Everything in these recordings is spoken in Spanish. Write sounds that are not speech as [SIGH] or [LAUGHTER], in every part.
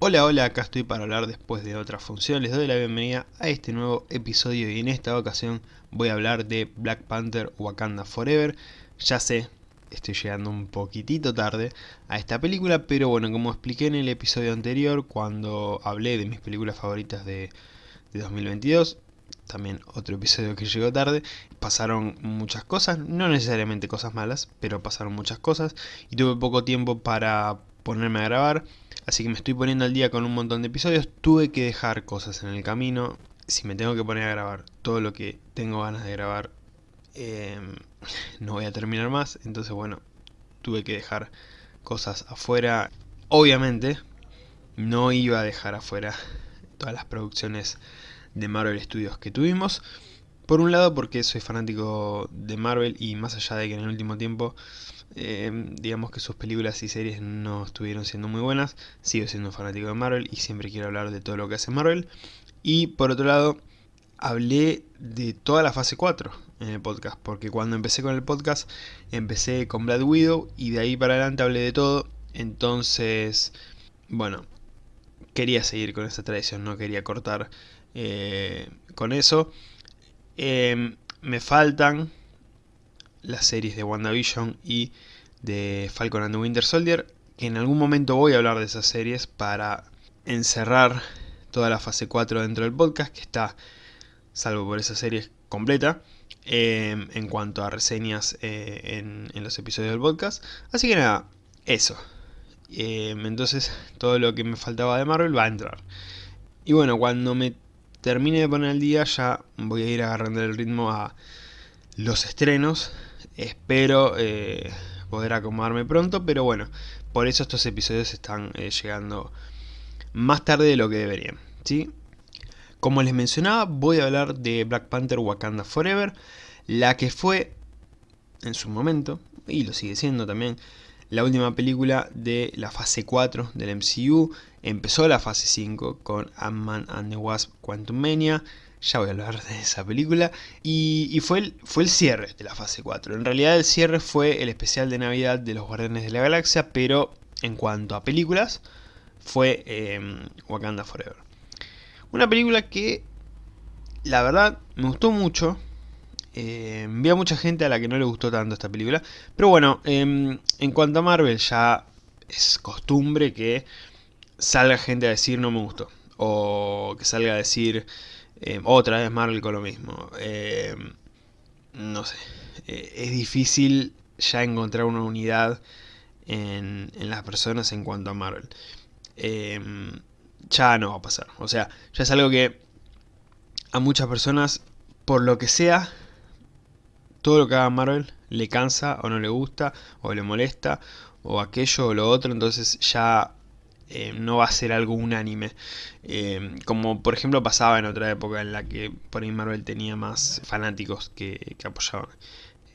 Hola, hola, acá estoy para hablar después de otra función. Les doy la bienvenida a este nuevo episodio y en esta ocasión voy a hablar de Black Panther Wakanda Forever. Ya sé, estoy llegando un poquitito tarde a esta película, pero bueno, como expliqué en el episodio anterior cuando hablé de mis películas favoritas de, de 2022, también otro episodio que llegó tarde, pasaron muchas cosas, no necesariamente cosas malas, pero pasaron muchas cosas y tuve poco tiempo para ponerme a grabar, así que me estoy poniendo al día con un montón de episodios, tuve que dejar cosas en el camino, si me tengo que poner a grabar todo lo que tengo ganas de grabar, eh, no voy a terminar más, entonces bueno, tuve que dejar cosas afuera, obviamente no iba a dejar afuera todas las producciones de Marvel Studios que tuvimos. Por un lado porque soy fanático de Marvel y más allá de que en el último tiempo eh, digamos que sus películas y series no estuvieron siendo muy buenas, sigo siendo fanático de Marvel y siempre quiero hablar de todo lo que hace Marvel. Y por otro lado, hablé de toda la fase 4 en el podcast, porque cuando empecé con el podcast empecé con Black Widow y de ahí para adelante hablé de todo, entonces, bueno, quería seguir con esta tradición, no quería cortar eh, con eso. Eh, me faltan las series de WandaVision y de Falcon and the Winter Soldier, que en algún momento voy a hablar de esas series para encerrar toda la fase 4 dentro del podcast, que está, salvo por esa serie completa, eh, en cuanto a reseñas en, en, los episodios del podcast. Así que nada, eso. entonces todo lo que me faltaba de Marvel va a entrar. Y bueno, cuando me termine de poner el día ya voy a ir agarrando el ritmo a los estrenos. Espero eh, poder acomodarme pronto, pero bueno, por eso estos episodios están eh, llegando más tarde de lo que deberían. ¿sí? Como les mencionaba, voy a hablar de Black Panther Wakanda Forever, la que fue en su momento, y lo sigue siendo también, la última película de la fase 4 del MCU. Empezó la fase 5 con Ant-Man and the Wasp Quantumania. Ya voy a hablar de esa película. Y, fue, el, fue el cierre de la fase 4. En realidad el cierre fue el especial de Navidad de los Guardianes de la Galaxia. Pero en cuanto a películas, fue em, Wakanda Forever. Una película que, la verdad, me gustó mucho. Eh, vi a mucha gente a la que no le gustó tanto esta película. Pero bueno, em, en cuanto a Marvel ya es costumbre que salga gente a decir no me gustó. O que salga a decir em, otra vez Marvel con lo mismo. Em, no sé. Eh, es difícil ya encontrar una unidad en, en, las personas en cuanto a Marvel. ya no va a pasar. O sea, ya es algo que a muchas personas, por lo que sea, todo lo que haga Marvel le cansa o no le gusta o le molesta o aquello o lo otro, entonces ya eh, no va a ser algo unánime. Eh, como por ejemplo pasaba en otra época en la que por ahí Marvel tenía más fanáticos que, apoyaban.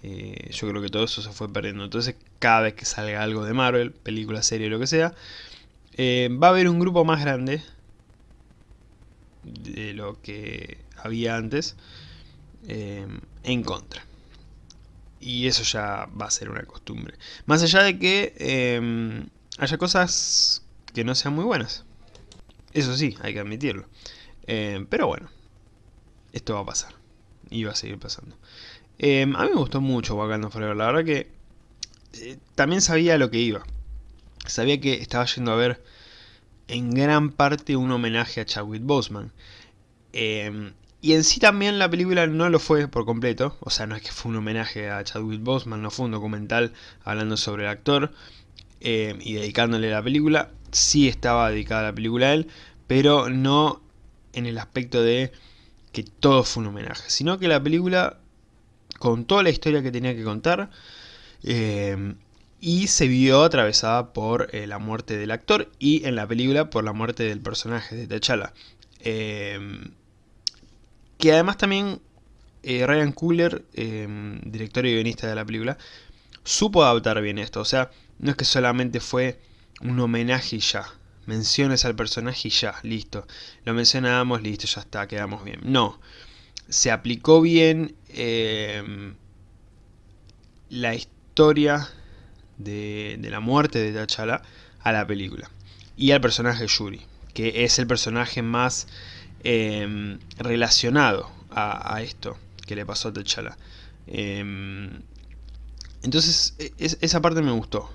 Eh, yo creo que todo eso se fue perdiendo. Entonces cada vez que salga algo de Marvel, película, serie, lo que sea, va a haber un grupo más grande de lo que había antes en contra y eso ya va a ser una costumbre. Más allá de que haya cosas que no sean muy buenas. Eso sí, hay que admitirlo. Em, pero bueno, esto va a pasar. Y va a seguir pasando. Em, a mí me gustó mucho Wakanda Forever. La verdad que eh, también sabía lo que iba. Sabía que estaba yendo a ver en gran parte un homenaje a Chadwick Boseman. Y en sí también la película no lo fue por completo, o sea, no es que fue un homenaje a Chadwick Boseman, no fue un documental hablando sobre el actor eh, y dedicándole la película, sí estaba dedicada a la película él, pero no en el aspecto de que todo fue un homenaje, sino que la película contó la historia que tenía que contar eh, y se vio atravesada por eh, la muerte del actor y en la película por la muerte del personaje de T'Challa. Que además también eh, Ryan Coogler, em, director y guionista de la película, supo adaptar bien esto. O sea, no es que solamente fue un homenaje y ya. Menciones al personaje y ya, listo. Lo mencionamos, listo, ya está, quedamos bien. No. Se aplicó bien em, la historia de, de, la muerte de T'Challa a la película. Y al personaje Yuri. que es el personaje más em, relacionado a, esto que le pasó a T'Challa. Em, entonces, e, esa parte me gustó.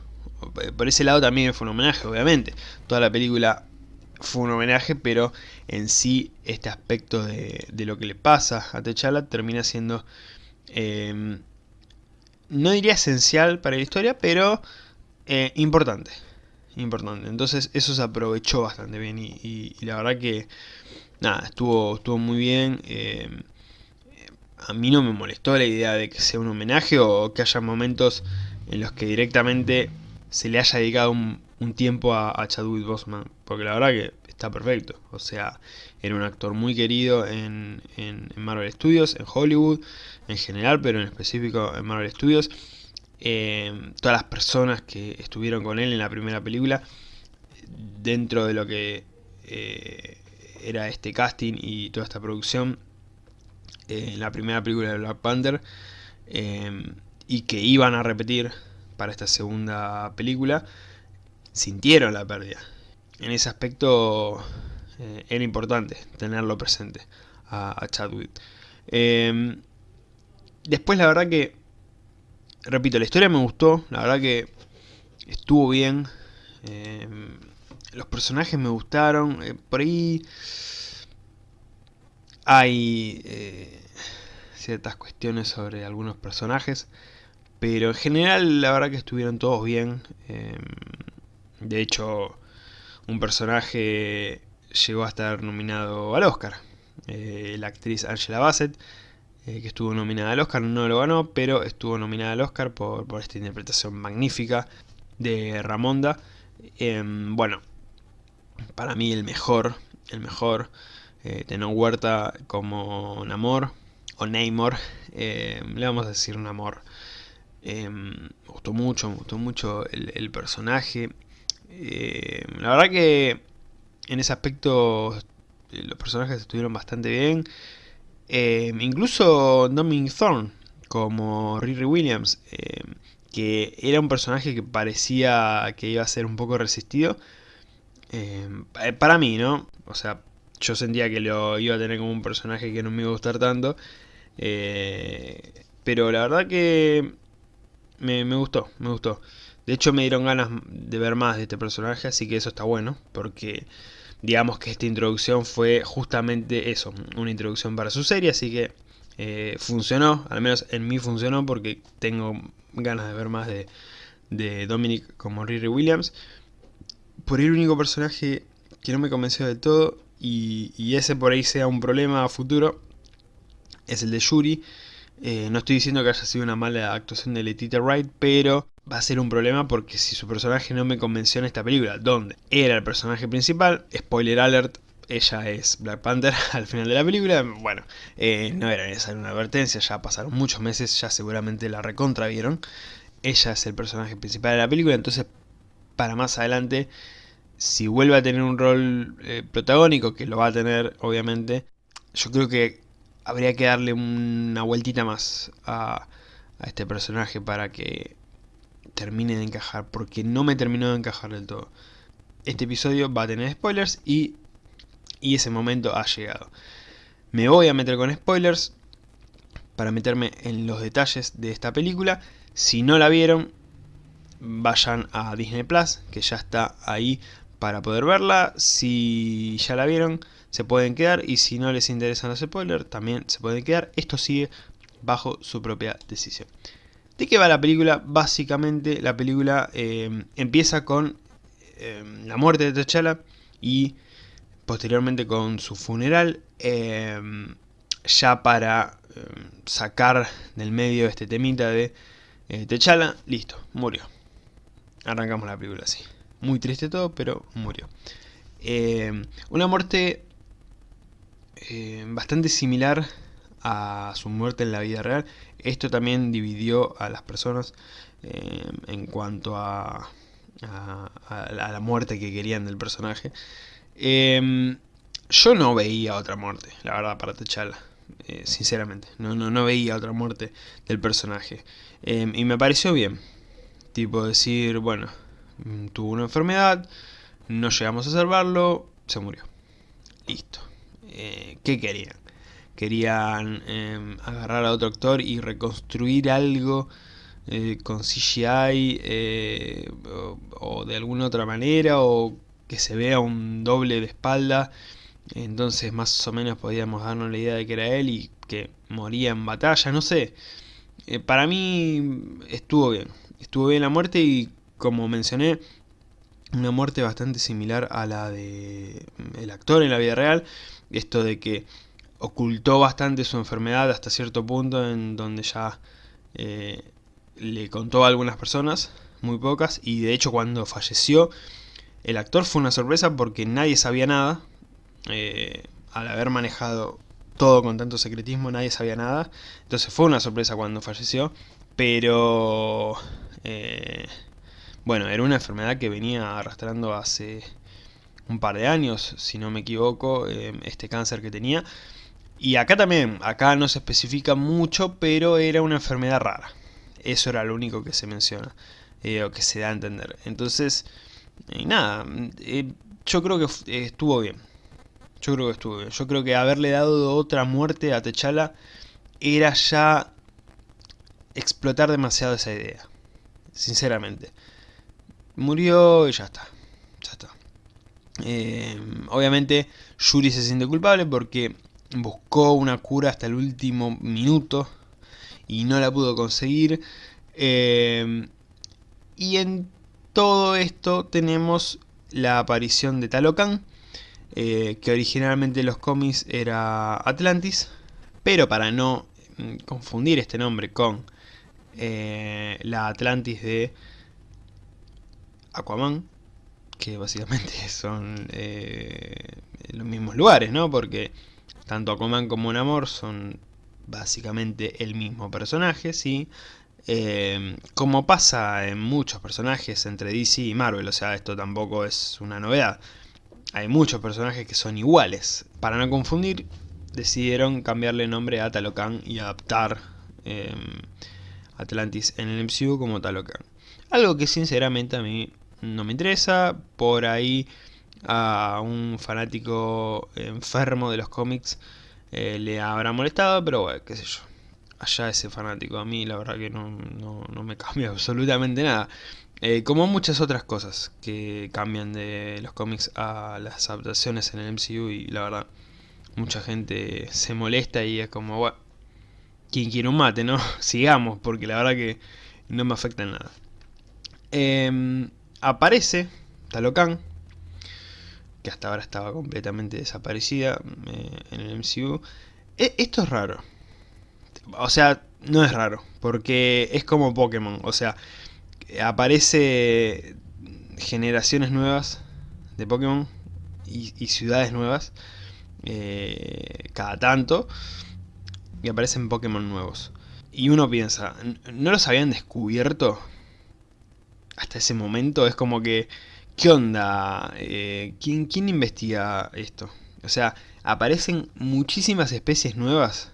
Por ese lado también fue un homenaje, obviamente. Toda la película fue un homenaje, pero en sí este aspecto de, lo que le pasa a T'Challa termina siendo... Em, no diría esencial para la historia, pero eh, importante. Importante. Entonces eso se aprovechó bastante bien y, la verdad que... Nada, estuvo, estuvo muy bien. Em, a mí no me molestó la idea de que sea un homenaje o que haya momentos en los que directamente se le haya dedicado un, tiempo a, Chadwick Boseman, porque la verdad que está perfecto, o sea, era un actor muy querido en, Marvel Studios, en Hollywood en general, pero en específico en Marvel Studios. Eh, todas las personas que estuvieron con él en la primera película, dentro de lo que eh, era este casting y toda esta producción, eh, en la primera película de Black Panther, y que iban a repetir para esta segunda película, sintieron la pérdida. En ese aspecto eh, era importante tenerlo presente a, Chadwick. Em, después la verdad que, repito, la historia me gustó, la verdad que estuvo bien. Em, los personajes me gustaron, eh, por ahí hay eh, ciertas cuestiones sobre algunos personajes pero en general la verdad que estuvieron todos bien. Em, de hecho, un personaje llegó a estar nominado al Oscar. Eh, la actriz Angela Bassett, eh, que estuvo nominada al Oscar, no lo ganó, pero estuvo nominada al Oscar por, esta interpretación magnífica de Ramonda. Em, bueno, para mí el mejor, el mejor, eh, Tenón Huerta como Namor, o Namor, em, le vamos a decir un amor Em, me gustó mucho, me gustó mucho el, personaje. Em, la verdad que en ese aspecto eh, los personajes estuvieron bastante bien. Em, incluso Dominic Thorne como Riri Williams, que era un personaje que parecía que iba a ser un poco resistido. Eh, para mí, ¿no? O sea, yo sentía que lo iba a tener como un personaje que no me iba a gustar tanto. Eh, pero la verdad que me, gustó, me gustó. De hecho me dieron ganas de ver más de este personaje, así que eso está bueno, porque digamos que esta introducción fue justamente eso, una introducción para su serie, así que eh, funcionó, al menos en mí funcionó, porque tengo ganas de ver más de, de Dominic como Riri Williams. Por el único personaje que no me convenció del todo, y, y ese por ahí sea un problema a futuro, es el de Yuri, eh, no estoy diciendo que haya sido una mala actuación de Letitia Wright, pero va a ser un problema porque si su personaje no me convenció en esta película, donde era el personaje principal, spoiler alert, ella es Black Panther [LAUGHS] al final de la película, bueno, eh, no era necesaria una advertencia, ya pasaron muchos meses, ya seguramente la recontra vieron, ella es el personaje principal de la película, entonces para más adelante, si vuelve a tener un rol eh, protagónico, que lo va a tener obviamente, yo creo que habría que darle una vueltita más a, este personaje para que termine de encajar, porque no me terminó de encajar del todo. Este episodio va a tener spoilers y, y ese momento ha llegado. Me voy a meter con spoilers para meterme en los detalles de esta película. Si no la vieron, vayan a Disney Plus, que ya está ahí para poder verla. Si ya la vieron, se pueden quedar y si no les interesan los spoilers también se pueden quedar. Esto sigue bajo su propia decisión. ¿De qué va la película? Básicamente la película eh, empieza con eh, la muerte de T'Challa y posteriormente con su funeral. Eh, ya para sacar del medio este temita de T'Challa, listo, murió. Arrancamos la película así. Muy triste todo, pero murió. una muerte eh, bastante similar a su muerte en la vida real. Esto también dividió a las personas eh, en cuanto a, a, la muerte que querían del personaje. Em, yo no veía otra muerte, la verdad, para T'Challa. Eh, sinceramente, no, no, no veía otra muerte del personaje. Y me pareció bien. Tipo decir, bueno, mm, tuvo una enfermedad, no llegamos a salvarlo, se murió. Listo. Eh, ¿Qué querían? Querían em, agarrar a otro actor y reconstruir algo eh, con CGI eh, o, de alguna otra manera o que se vea un doble de espalda. Entonces más o menos podíamos darnos la idea de que era él y que moría en batalla, no sé. Para mí estuvo bien. Estuvo bien la muerte y como mencioné una muerte bastante similar a la de mm, el actor en la vida real esto de que ocultó bastante su enfermedad hasta cierto punto en donde ya eh, le contó a algunas personas, muy pocas, y de hecho cuando falleció el actor fue una sorpresa porque nadie sabía nada, eh, al haber manejado todo con tanto secretismo nadie sabía nada, entonces fue una sorpresa cuando falleció, pero eh, bueno, era una enfermedad que venía arrastrando hace un par de años, si no me equivoco, eh, este cáncer que tenía. Y acá también, acá no se especifica mucho, pero era una enfermedad rara. Eso era lo único que se menciona, eh, o que se da a entender. Entonces, y nada, eh, yo creo que estuvo bien. Yo creo que estuvo bien. Yo creo que haberle dado otra muerte a Techala era ya explotar demasiado esa idea. Sinceramente. Murió y ya está. Ya está. Eh, obviamente Yuri se siente culpable porque buscó una cura hasta el último minuto y no la pudo conseguir. Eh, y en todo esto tenemos la aparición de Talocan, eh, que originalmente en los cómics era Atlantis, pero para no mm, confundir este nombre con la Atlantis de Aquaman, que básicamente [LAUGHS] son eh, los mismos lugares, ¿no? Porque tanto Aquaman como Namor son básicamente el mismo personaje, ¿sí? Eh, como pasa en muchos personajes entre DC y Marvel, o sea, esto tampoco es una novedad. Hay muchos personajes que son iguales. Para no confundir, decidieron cambiarle nombre a Talocan y adaptar eh, Atlantis en el MCU como Talocan. Algo que sinceramente a mí no me interesa. Por ahí a un fanático enfermo de los cómics eh, le habrá molestado, pero bueno, qué sé yo. Allá ese fanático, a mí la verdad que no, me [LAUGHS] cambia absolutamente nada. Eh, como muchas otras cosas que cambian de los cómics a las adaptaciones en el MCU y la verdad mucha gente se molesta y es como, bueno, quien quiere un mate, ¿no? [LAUGHS] Sigamos, porque la verdad que no me afecta en nada. Eh, aparece Talocan, que hasta ahora estaba completamente desaparecida eh, en el MCU. E, esto es raro. O sea, no es raro, porque es como Pokémon. O sea, aparece generaciones nuevas de Pokémon y, ciudades nuevas eh, cada tanto y aparecen Pokémon nuevos. Y uno piensa, ¿no los habían descubierto hasta ese momento es como que, ¿qué onda? Eh, ¿quién, ¿Quién investiga esto? O sea, aparecen muchísimas especies nuevas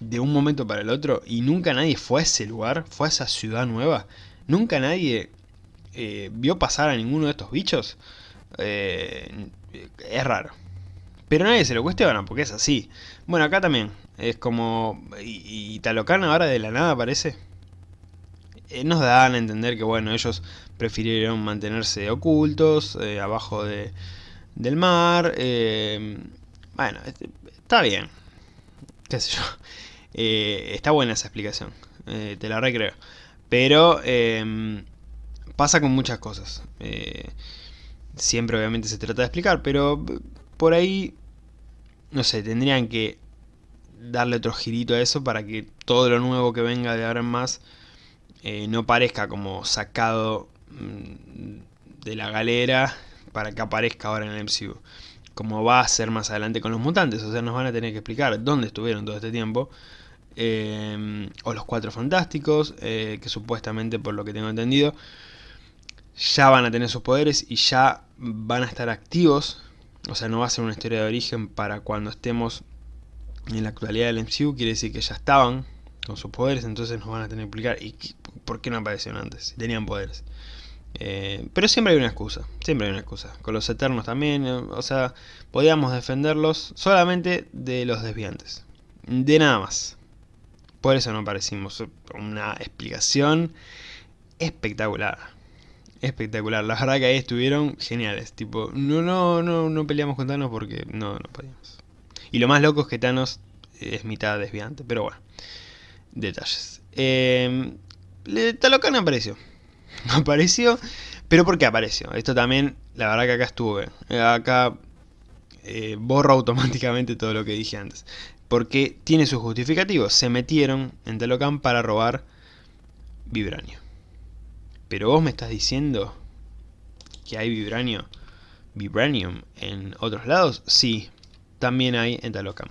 de un momento para el otro y nunca nadie fue a ese lugar, fue a esa ciudad nueva. Nunca nadie eh, vio pasar a ninguno de estos bichos. Eh, es raro. Pero nadie se lo cuestiona porque es así. Bueno, acá también. Es como... ¿Y, y Talocan ahora de la nada aparece? Eh, nos dan a entender que bueno, ellos prefirieron mantenerse ocultos, eh, abajo de, del mar. Eh, bueno, este, está bien. Qué sé yo. [LAUGHS] está buena esa explicación. te la recreo. Pero em, pasa con muchas cosas. siempre obviamente se trata de explicar, pero por ahí, no sé, tendrían que darle otro girito a eso para que todo lo nuevo que venga de ahora en más eh, no parezca como sacado mm, de la galera para que aparezca ahora en el MCU. Como va a ser más adelante con los mutantes, o sea, nos van a tener que explicar dónde estuvieron todo este tiempo. Eh, o los Cuatro Fantásticos, eh, que supuestamente, por lo que tengo entendido, ya van a tener sus poderes y ya van a estar activos. O sea, no va a ser una historia de origen para cuando estemos en la actualidad del MCU, quiere decir que ya estaban con sus poderes, entonces nos van a tener que explicar. ¿Y por qué no aparecieron antes? Tenían poderes. Eh, pero siempre hay una excusa, siempre hay una excusa. Con los Eternos también, eh, o sea, podíamos defenderlos solamente de los desviantes. De nada más. Por eso no aparecimos. Una explicación espectacular. Espectacular. La verdad que ahí estuvieron geniales. Tipo, no, no, no, no peleamos con Thanos porque no, no podíamos. Y lo más loco es que Thanos es mitad desviante. Pero bueno, detalles. Eh, Talocan apareció. [LAUGHS] Apareció. Pero ¿por qué apareció? Esto también, la verdad que acá estuve. Acá eh, borro automáticamente todo lo que dije antes. Porque tiene su justificativo. Se metieron en Talocan para robar Vibranio. Pero vos me estás diciendo que hay Vibranio, Vibranium en otros lados. Sí, también hay en Talocan.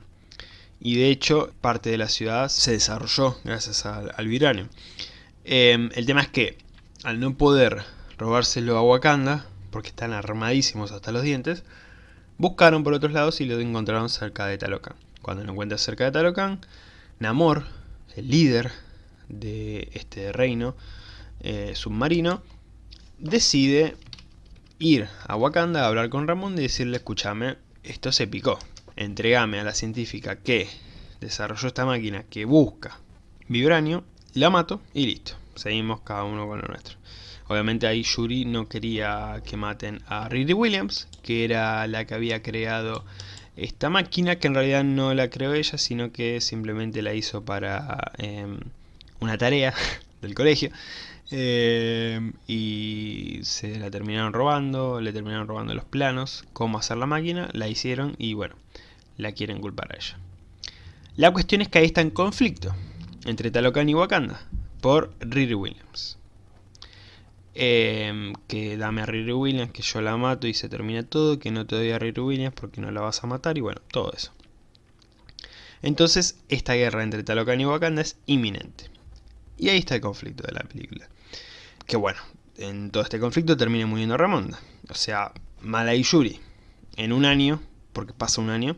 Y de hecho, parte de la ciudad se desarrolló gracias al, al Vibranium. Em, el tema es que, al no poder robárselo a Wakanda, porque están armadísimos hasta los dientes, buscaron por otros lados y lo encontraron cerca de Talocan. Cuando lo encuentran cerca de Talocan, Namor, el líder de este reino eh, submarino, decide ir a Wakanda a hablar con Ramón y decirle, escúchame, esto se picó. Entregame a la científica que desarrolló esta máquina que busca vibranio, la mato y listo. Seguimos cada uno con lo nuestro. Obviamente ahí Yuri no quería que maten a Riri Williams, que era la que había creado esta máquina, que en realidad no la creó ella, sino que simplemente la hizo para em, una tarea [LAUGHS] del colegio. Em, y se la terminaron robando, le terminaron robando los planos, cómo hacer la máquina, la hicieron y bueno, la quieren culpar a ella. La cuestión es que ahí está en conflicto entre Talocan y Wakanda por Riri Williams. Em, que dame a Riri Williams, que yo la mato y se termina todo, que no te doy a Riri Williams porque no la vas a matar y bueno, todo eso. Entonces, esta guerra entre Talocan y Wakanda es inminente. Y ahí está el conflicto de la película. Que bueno, en todo este conflicto termina muriendo Ramonda. O sea, Mala Yuri. En un año, porque pasa un año,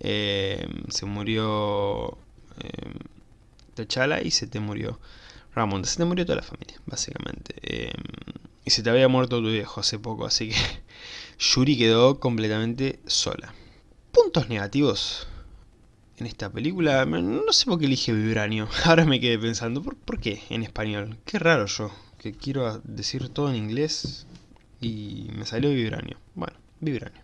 em, se murió eh, T'Challa y se te murió Ramonda. Se te murió toda la familia, básicamente. Em, y se te había muerto tu viejo hace poco, así que [LAUGHS] Yuri quedó completamente sola. Puntos negativos en esta película, no sé por qué elige Vibranio. [LAUGHS] Ahora me quedé pensando, ¿por, ¿por qué en español? Qué raro yo, que quiero decir todo en inglés y me salió Vibranio. Bueno, Vibranio.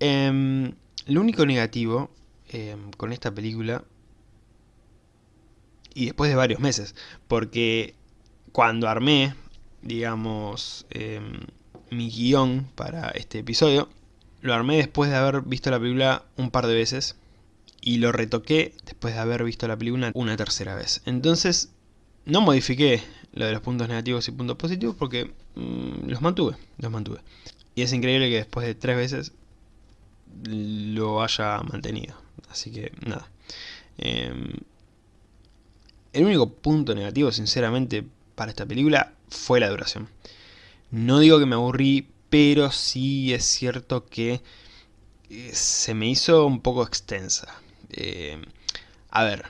Em, lo único negativo em, con esta película y después de varios meses, porque cuando armé, digamos, em, mi guion para este episodio, lo armé después de haber visto la película un par de veces y lo retoqué después de haber visto la película una tercera vez. Entonces, no modifiqué lo de los puntos negativos y puntos positivos porque mm, los mantuve, los mantuve. Y es increíble que después de tres veces lo haya mantenido. Así que, nada. Em, el único punto negativo, sinceramente, para esta película fue la duración. No digo que me aburrí, pero sí es cierto que eh, se me hizo un poco extensa. Eh, a ver,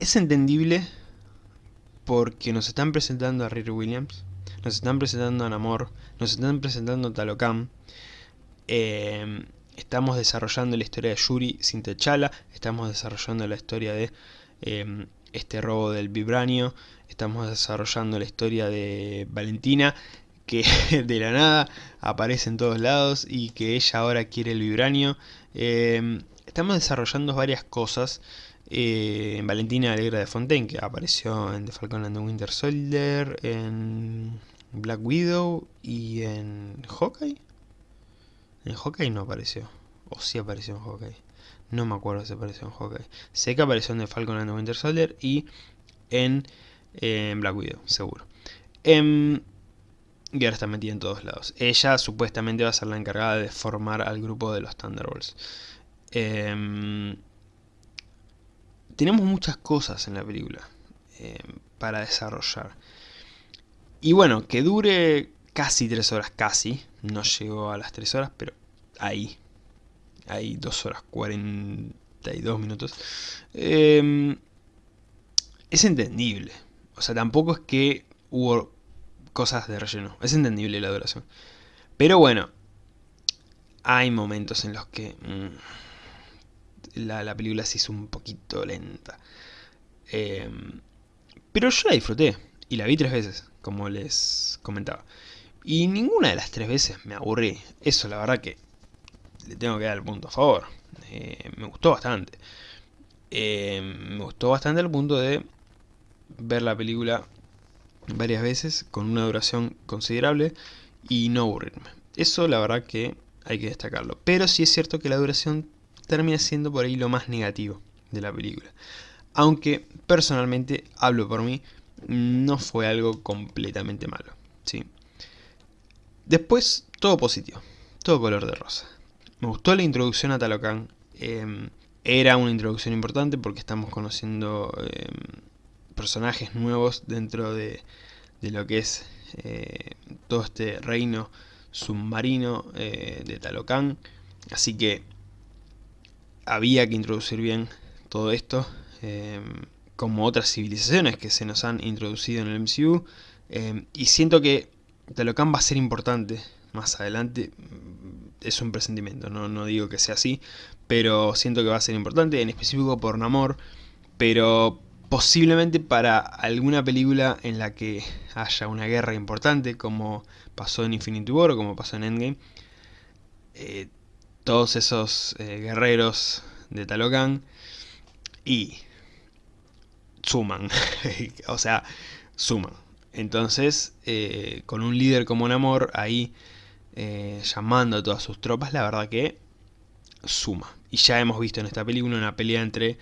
es entendible porque nos están presentando a Riri Williams, nos están presentando a Namor, nos están presentando a Talocan, eh, estamos desarrollando la historia de Yuri sin T'Challa, estamos desarrollando la historia de este robo del vibranio, estamos desarrollando la historia de Valentina, que [LAUGHS] de la nada aparece en todos lados y que ella ahora quiere el vibranio. Em, estamos desarrollando varias cosas. Eh, Valentina Alegra de Fontaine, que apareció en The Falcon and the Winter Soldier, en Black Widow y en Hawkeye. En Hawkeye no apareció. O sí apareció en Hawkeye. No me acuerdo si apareció en Hawkeye. Sé que apareció en The Falcon and Winter Soldier y en, Black Widow, seguro. Em, y ahora está metida en todos lados. Ella supuestamente va a ser la encargada de formar al grupo de los Thunderbolts. Em, tenemos muchas cosas en la película em, para desarrollar. Y bueno, que dure casi 3 horas, casi. No llegó a las 3 horas, pero ahí, hay 2 horas 42 minutos, eh, es entendible. O sea, tampoco es que hubo cosas de relleno. Es entendible la duración. Pero bueno, hay momentos en los que mm, la, película se hizo un poquito lenta. Em, pero yo la disfruté y la vi tres veces, como les comentaba. Y ninguna de las tres veces me aburrí. Eso la verdad que le tengo que dar el punto a favor. Eh, me gustó bastante. Em, me gustó bastante al punto de ver la película varias veces con una duración considerable y no aburrirme. Eso la verdad que hay que destacarlo. Pero sí es cierto que la duración termina siendo por ahí lo más negativo de la película. Aunque personalmente, hablo por mí, no fue algo completamente malo. ¿sí? Después, todo positivo, todo color de rosa. Me gustó la introducción a Talocan. Em, era una introducción importante porque estamos conociendo em, personajes nuevos dentro de, lo que es eh, todo este reino submarino eh, de Talocan. Así que había que introducir bien todo esto, em, como otras civilizaciones que se nos han introducido en el MCU. Y siento que Talocan va a ser importante más adelante. Es un presentimiento, no, no digo que sea así, pero siento que va a ser importante, en específico por Namor, pero posiblemente para alguna película en la que haya una guerra importante, como pasó en Infinity War o como pasó en Endgame, eh, todos esos eh, guerreros de Talocan y suman, [LAUGHS] o sea, suman. Entonces, eh, con un líder como Namor ahí llamando a todas sus tropas, la verdad que suma. Y ya hemos visto en esta película una pelea entre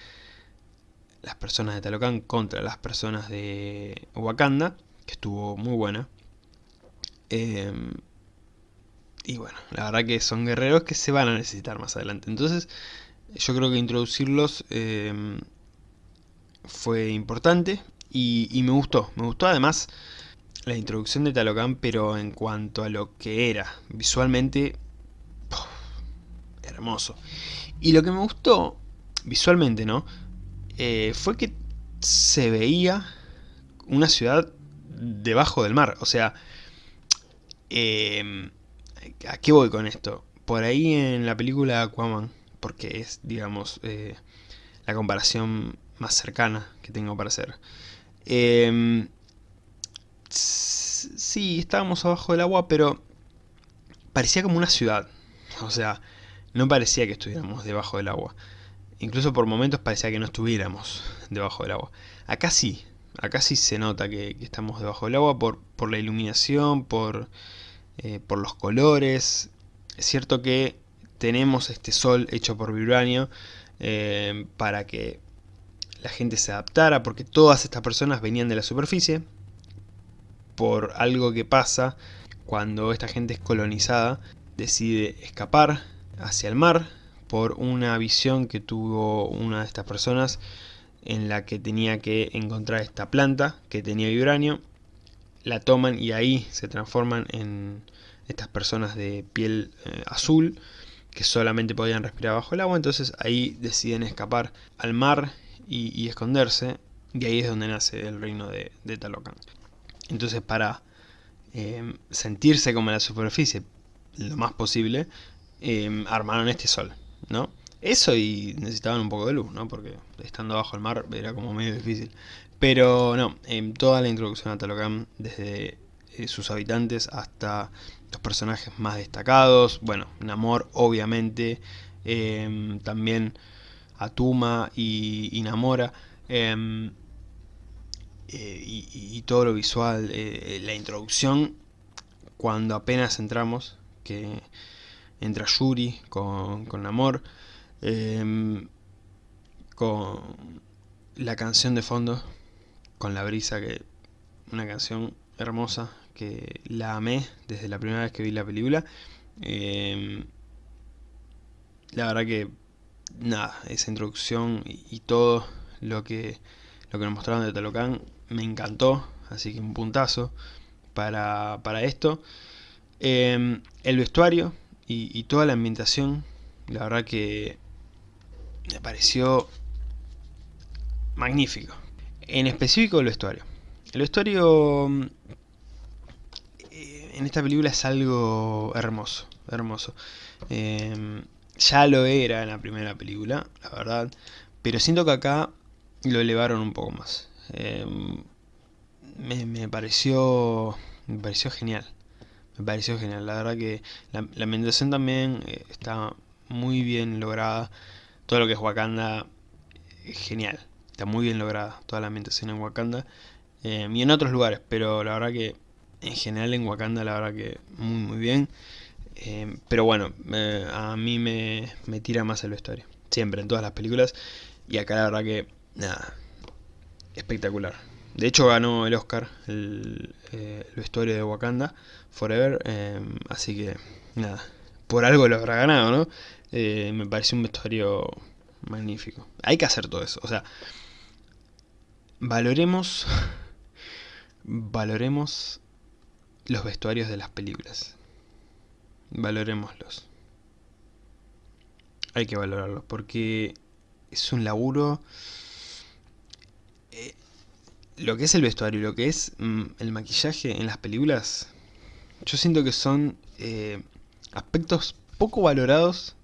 las personas de Talocan contra las personas de Wakanda, que estuvo muy buena. Em, y bueno, la verdad que son guerreros que se van a necesitar más adelante. Entonces, yo creo que introducirlos em, fue importante y, me gustó. Me gustó además la introducción de Talocan, pero en cuanto a lo que era visualmente, hermoso. Y lo que me gustó visualmente, ¿no? Eh, fue que se veía una ciudad debajo del mar. O sea, em, ¿a qué voy con esto? Por ahí en la película Aquaman, porque es, digamos, eh, la comparación más cercana que tengo para hacer. Eh, sí, estábamos abajo del agua, pero parecía como una ciudad. O sea, no parecía que estuviéramos debajo del agua. Incluso por momentos parecía que no estuviéramos debajo del agua. Acá sí, acá sí se nota que, estamos debajo del agua por, por la iluminación, por, eh, por los colores. Es cierto que tenemos este sol hecho por vibranio eh, para que la gente se adaptara, porque todas estas personas venían de la superficie, por algo que pasa cuando esta gente es colonizada, decide escapar hacia el mar por una visión que tuvo una de estas personas en la que tenía que encontrar esta planta que tenía vibranio la toman y ahí se transforman en estas personas de piel eh, azul que solamente podían respirar bajo el agua. Entonces ahí deciden escapar al mar y, esconderse y ahí es donde nace el reino de, Talocan entonces para eh, sentirse como en la superficie lo más posible Em, armaron este sol, ¿no? Eso y necesitaban un poco de luz, ¿no? Porque estando bajo el mar era como medio difícil. Pero no, en toda la introducción a Talocan, desde eh, sus habitantes hasta los personajes más destacados, bueno, Namor obviamente, también Atuma y, y Namora, eh, y, todo lo visual, eh, la introducción, cuando apenas entramos, que entra Yuri con, con Amor, em, con la canción de fondo, con la brisa, que una canción hermosa que la amé desde la primera vez que vi la película. Em, la verdad que nada, esa introducción y, todo lo que, lo que nos mostraron de Talocan me encantó, así que un puntazo para, para esto. Em, el vestuario, y, toda la ambientación, la verdad que me pareció magnífico. En específico el vestuario. El vestuario mm, en esta película es algo hermoso, hermoso. Em, ya lo era en la primera película, la verdad, pero siento que acá lo elevaron un poco más. Em, me, pareció me pareció genial. Me pareció genial. La verdad que la, la ambientación también eh, está muy bien lograda. Todo lo que es Wakanda, es genial. Está muy bien lograda toda la ambientación en Wakanda. Em, y en otros lugares, pero la verdad que en general en Wakanda la verdad que muy muy bien. Em, pero bueno, a mí me, me, tira más el vestuario. Siempre, en todas las películas. Y acá la verdad que, nada, espectacular. De hecho ganó el Oscar, el, eh, vestuario de Wakanda Forever. Em, así que, nada, por algo lo habrá ganado, ¿no? Eh, me parece un vestuario magnífico. Hay que hacer todo eso. O sea, valoremos, [LAUGHS] valoremos los vestuarios de las películas. Valoremoslos. Hay que valorarlos porque es un laburo... Lo que es el vestuario y lo que es mm, el maquillaje en las películas, yo siento que son eh, aspectos poco valorados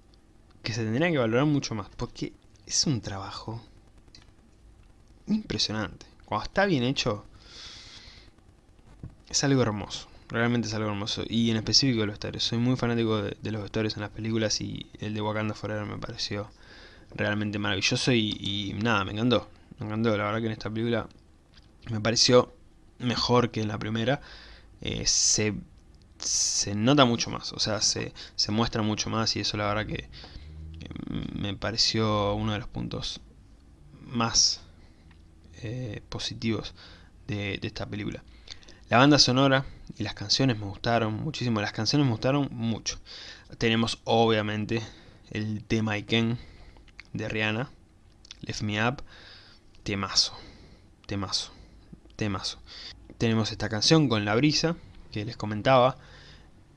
que se tendrían que valorar mucho más. Porque es un trabajo impresionante. Cuando está bien hecho, es algo hermoso. Realmente es algo hermoso. Y en específico los vestuarios. Soy muy fanático de, los vestuarios en las películas y el de Wakanda Forever me pareció realmente maravilloso y, nada, me encantó. Me encantó. La verdad que en esta película me pareció mejor que en la primera. Eh, se, se nota mucho más. O sea, se, se muestra mucho más y eso la verdad que me pareció uno de los puntos más eh, positivos de esta película. La banda sonora y las canciones me gustaron muchísimo. Las canciones me gustaron mucho. Tenemos obviamente el tema Iken de Rihanna. Lift Me Up. Temazo. Temazo. Temazo. Tenemos esta canción con la brisa que les comentaba.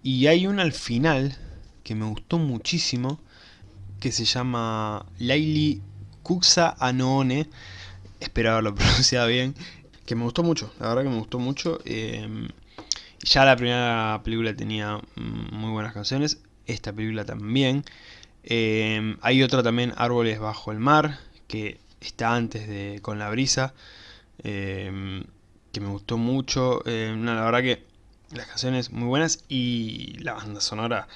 Y hay una al final que me gustó muchísimo que se llama Laili Kuksa Anoone. Espero haberlo [LAUGHS] pronunciado bien que me gustó mucho, la verdad que me gustó mucho. Eh, ya la primera película tenía mm, muy buenas canciones, esta película también. Eh, hay otra también, Árboles bajo el mar, que está antes de Con la brisa, eh, que me gustó mucho. la verdad que las canciones muy buenas y la banda sonora...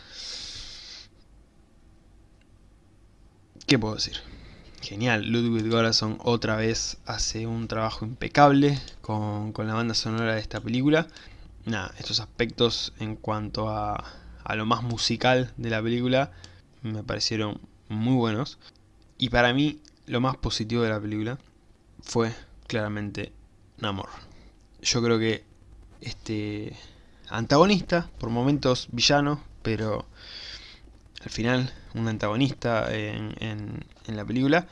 ¿Qué puedo decir? genial. Ludwig Göransson otra vez hace un trabajo impecable con, la banda sonora de esta película. Nada, estos aspectos en cuanto a, a lo más musical de la película me parecieron muy buenos. Y para mí lo más positivo de la película fue claramente Namor. Yo creo que este antagonista, por momentos villano, pero al final un antagonista en, la película,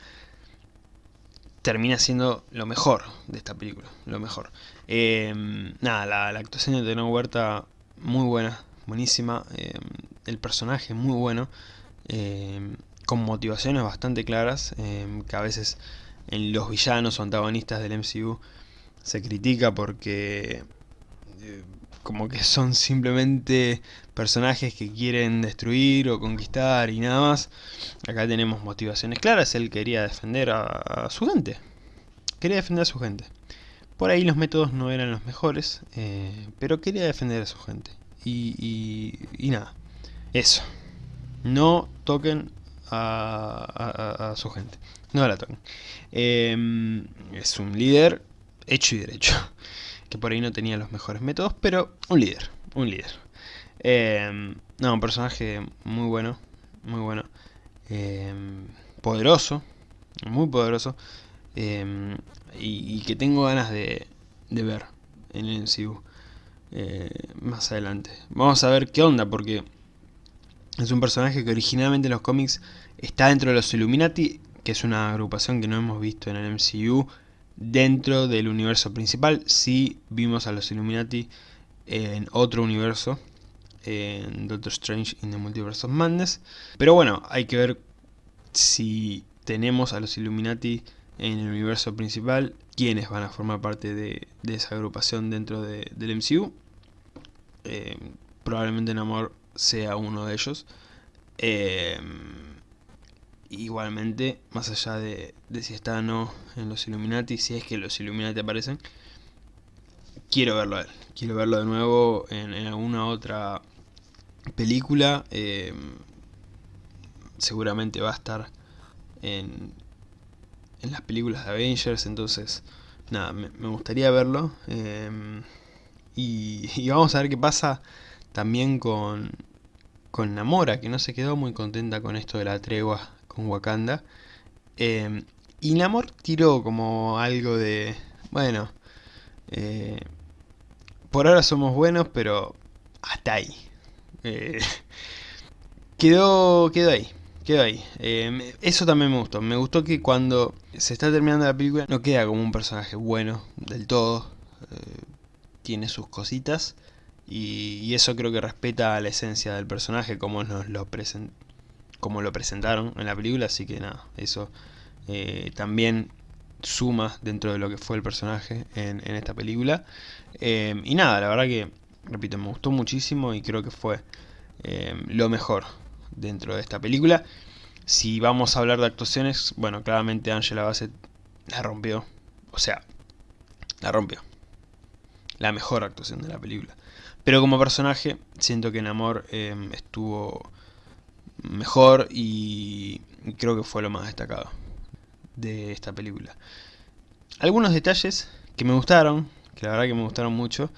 termina siendo lo mejor de esta película, lo mejor. Em, nada, la, actuación de Teno Huerta muy buena, buenísima, em, el personaje muy bueno, em, con motivaciones bastante claras, que a veces en los villanos o antagonistas del MCU se critica porque eh, como que son simplemente personajes que quieren destruir o conquistar y nada más. Acá tenemos motivaciones claras, él quería defender a, su gente. Quería defender a su gente. Por ahí los métodos no eran los mejores, eh, pero quería defender a su gente. Y, y, nada, eso. No toquen a, su gente. No la toquen. Em, es un líder hecho y derecho [LAUGHS] que por ahí no tenía los mejores métodos, pero un líder, un líder. Eh, no, un personaje muy bueno, muy bueno. Eh, poderoso, muy poderoso. Eh, y, que tengo ganas de, de ver en el MCU más adelante. Vamos a ver qué onda, porque es un personaje que originalmente en los cómics está dentro de los Illuminati, que es una agrupación que no hemos visto en el MCU dentro del universo principal. Sí vimos a los Illuminati en otro universo, en Doctor Strange in the Multiverse of Madness. Pero bueno, hay que ver si tenemos a los Illuminati en el universo principal, quiénes van a formar parte de, esa agrupación dentro del MCU. Eh, probablemente Namor sea uno de ellos. Eh, igualmente, más allá de, si está o no en los Illuminati, si es que los Illuminati aparecen, quiero verlo a él. Quiero verlo de nuevo en, alguna otra película. Eh, seguramente va a estar en, en las películas de Avengers, entonces nada, me, gustaría verlo. Em, y, vamos a ver qué pasa también con, con Namora, que no se quedó muy contenta con esto de la tregua Wakanda. Em, y Namor tiró como algo de, bueno, eh, por ahora somos buenos, pero hasta ahí. Eh, [LAUGHS] quedó, quedó ahí quedó ahí. Em, eso también me gustó. Me gustó que cuando se está terminando la película no queda como un personaje bueno del todo. Eh, tiene sus cositas. Y, eso creo que respeta la esencia del personaje como nos lo como lo presentaron en la película. Así que nada, eso eh, también suma dentro de lo que fue el personaje en, esta película. Em, y nada, la verdad que, repito, me gustó muchísimo y creo que fue em, lo mejor dentro de esta película. Si vamos a hablar de actuaciones, bueno, claramente Angela Bassett la rompió. O sea, la rompió. La mejor actuación de la película. Pero como personaje, siento que en Amor em, estuvo mejor y creo que fue lo más destacado de esta película. Algunos detalles que me gustaron, que la verdad que me gustaron mucho,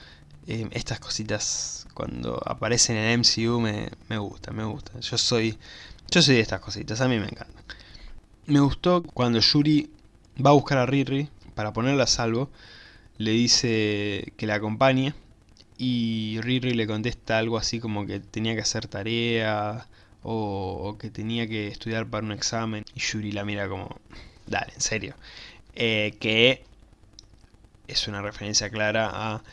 em, estas cositas cuando aparecen en MCU me, me gusta, me gusta. Yo soy, yo soy de estas cositas, a mí me encantan. Me gustó cuando Yuri va a buscar a Riri para ponerla a salvo, le dice que la acompañe y Riri le contesta algo así como que tenía que hacer tarea o, que tenía que estudiar para un examen y Yuri la mira como, dale, en serio. Eh, que es una referencia clara a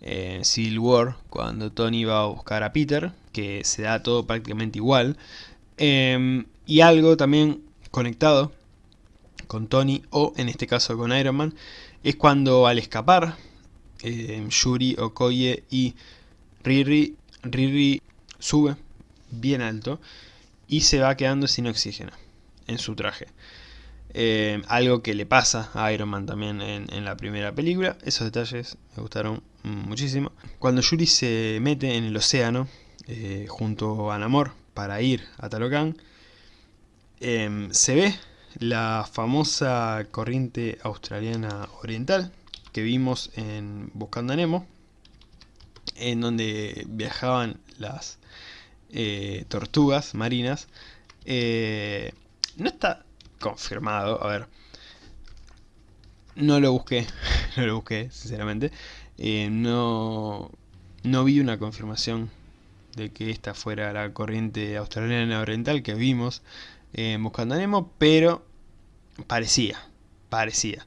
en Civil War, cuando Tony va a buscar a Peter, que se da todo prácticamente igual. Em, y algo también conectado con Tony, o en este caso con Iron Man, es cuando al escapar, em, Yuri, Okoye y Riri, Riri sube bien alto y se va quedando sin oxígeno en su traje. Em, algo que le pasa a Iron Man también en, en la primera película. Esos detalles me gustaron muchísimo. Cuando Yuri se mete en el océano eh, junto a Namor para ir a Talocan, em, se ve la famosa corriente australiana oriental que vimos en Buscando a Nemo, en donde viajaban las eh, tortugas marinas. Eh, no está confirmado, a ver, no lo busqué, [LAUGHS] no lo busqué, sinceramente. Eh, no, no vi una confirmación de que esta fuera la corriente australiana oriental que vimos Buscando a Nemo, pero parecía, parecía.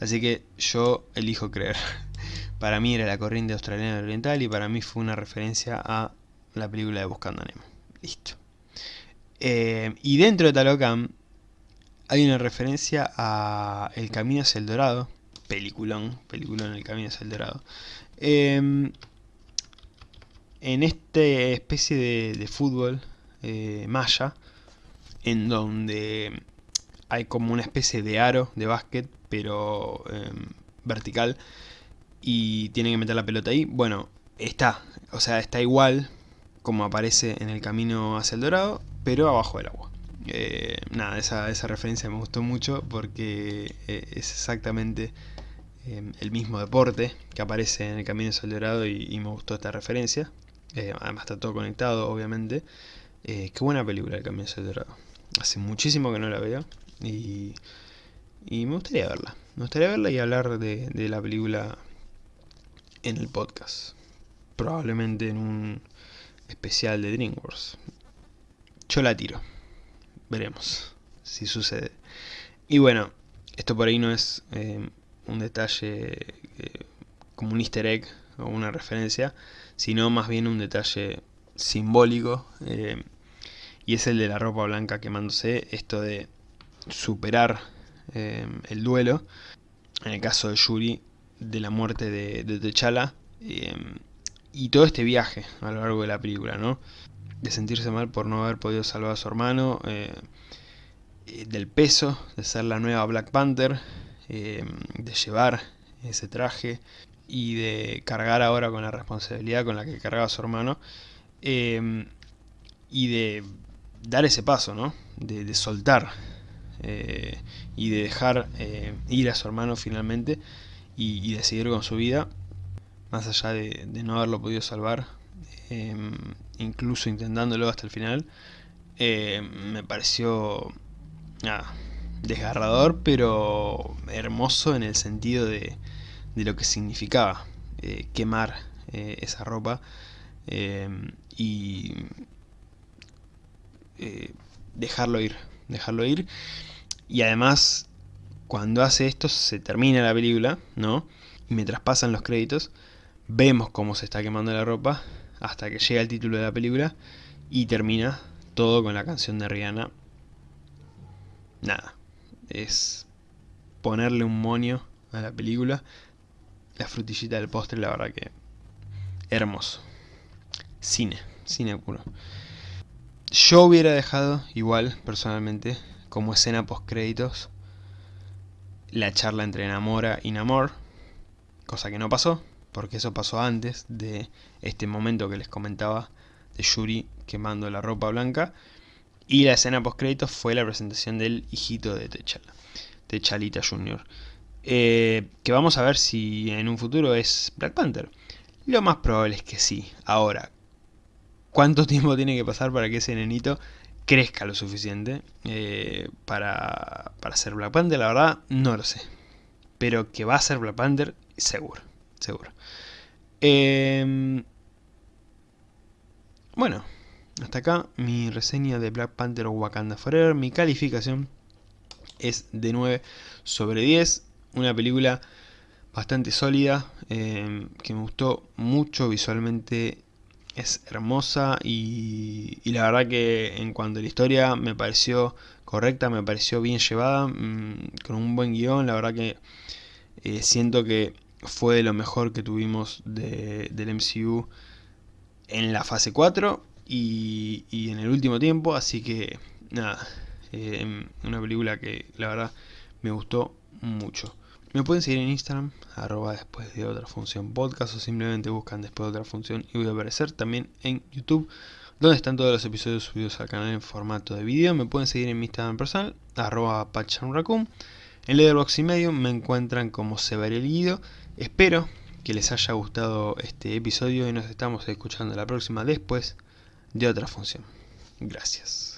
Así que yo elijo creer. [LAUGHS] Para mí era la corriente australiana oriental y para mí fue una referencia a la película de Buscando a Nemo. Listo. Eh, y dentro de Talocan hay una referencia a El Camino hacia el Dorado, peliculón, peliculón El Camino hacia el Dorado. Em, en esta especie de, fútbol eh, maya, en donde hay como una especie de aro de básquet, pero em, vertical, y tienen que meter la pelota ahí, bueno, está, o sea, está igual como aparece en el camino hacia el dorado, pero abajo del agua. Eh, nada, esa, esa, referencia me gustó mucho porque eh, es exactamente Em, el mismo deporte que aparece en el Camino del Dorado y, me gustó esta referencia. Eh, además está todo conectado, obviamente. Eh, qué buena película el Camino del Dorado. Hace muchísimo que no la veo y, y me gustaría verla. Me gustaría verla y hablar de la película en el podcast. Probablemente en un especial de DreamWorks. Yo la tiro. Veremos si sucede. Y bueno, esto por ahí no es eh, un detalle eh, como un easter egg o una referencia, sino más bien un detalle simbólico, eh, y es el de la ropa blanca quemándose, esto de superar el duelo, en el caso de Yuri, de la muerte de, de T'Challa, y todo este viaje a lo largo de la película, ¿no? De sentirse mal por no haber podido salvar a su hermano, eh, eh, del peso, de ser la nueva Black Panther, de llevar ese traje y de cargar ahora con la responsabilidad con la que cargaba su hermano y de dar ese paso, ¿no? De, soltar y de dejar ir a su hermano finalmente y, de seguir con su vida, más allá de, no haberlo podido salvar, em, incluso intentándolo hasta el final, em, me pareció desgarrador, pero hermoso en el sentido de, lo que significaba eh, quemar eh, esa ropa em, y eh, dejarlo ir, dejarlo ir. Y además cuando hace esto se termina la película, ¿no? Y mientras pasan los créditos, vemos cómo se está quemando la ropa hasta que llega el título de la película y termina todo con la canción de Rihanna. Nada, es ponerle un monio a la película. La frutillita del postre, la verdad que hermoso. Cine, cine puro. Yo hubiera dejado igual, personalmente, como escena post créditos, la charla entre Namora y Namor, cosa que no pasó, porque eso pasó antes de este momento que les comentaba de Yuri quemando la ropa blanca, y la escena post créditos fue la presentación del hijito de T'Challa, T'Challita Jr., eh, que vamos a ver si en un futuro es Black Panther. Lo más probable es que sí. Ahora, ¿cuánto [LAUGHS] tiempo tiene que pasar para que ese nenito crezca lo suficiente eh, para, para ser Black Panther, la verdad no lo sé. Pero que va a ser Black Panther, seguro, seguro. Em, bueno, hasta acá mi reseña de Black Panther o Wakanda Forever. Mi calificación es de 9 sobre 10. Una película bastante sólida, em, que me gustó mucho visualmente es hermosa y, la verdad que en cuanto a la historia me pareció correcta, me pareció bien llevada, mm, con un buen guion, la verdad que eh, siento que fue lo mejor que tuvimos del MCU en la fase 4 y, en el último tiempo, así que nada, eh, una película que la verdad me gustó mucho. Me pueden seguir en Instagram, arroba después de otra función podcast o simplemente buscan después de otra función y voy a aparecer también en YouTube donde están todos los episodios subidos al canal en formato de vídeo. Me pueden seguir en mi Instagram personal, arroba pachanraccoon. En Letterboxd y medio me encuentran como el Guido. Espero que les haya gustado este episodio y nos estamos escuchando la próxima después de otra función. Gracias.